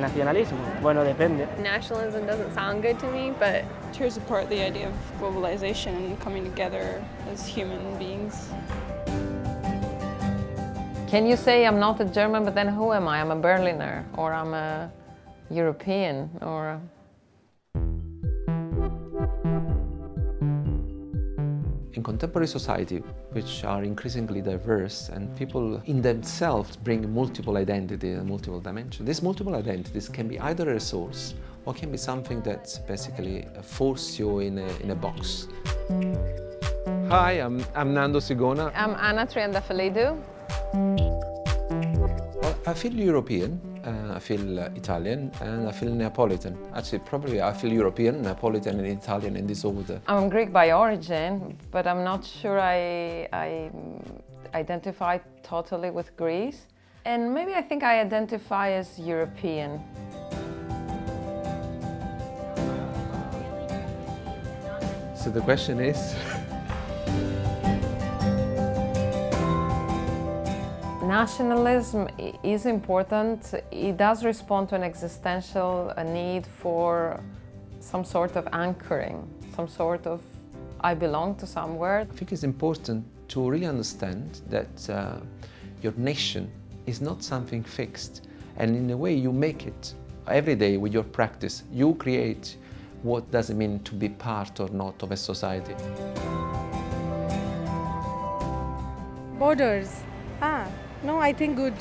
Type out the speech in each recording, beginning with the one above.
el nacionalismo? Bueno, depende. Nationalism doesn't sound good to me, but tears apart the idea of globalization and coming together as human beings. Can you say I'm not a German, but then who am I? I'm a Berliner, or I'm a European, or... In contemporary society, which are increasingly diverse and people in themselves bring multiple identity and multiple dimensions, these multiple identities can be either a resource or can be something that basically force you in a, in a box. Hi, I'm, I'm Nando Sigona. I'm Anna Triandafyllidou. Well, I feel European, uh, I feel uh, Italian, and I feel Neapolitan. Actually, probably I feel European, Neapolitan, and Italian in this order. I'm Greek by origin, but I'm not sure I, I identify totally with Greece. And maybe I think I identify as European. So the question is? Nationalism is important. It does respond to an existential need for some sort of anchoring, some sort of I belong to somewhere. I think it's important to really understand that uh, your nation is not something fixed and in a way you make it every day with your practice. You create what does it mean to be part or not of a society. Borders. Ah, no, I think good.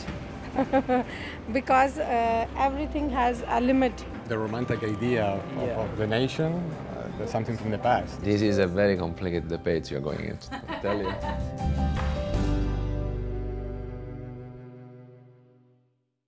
because uh, everything has a limit. The romantic idea of, yeah. of the nation, uh, something from the past. This is a very complicated debate you're going into, I tell you.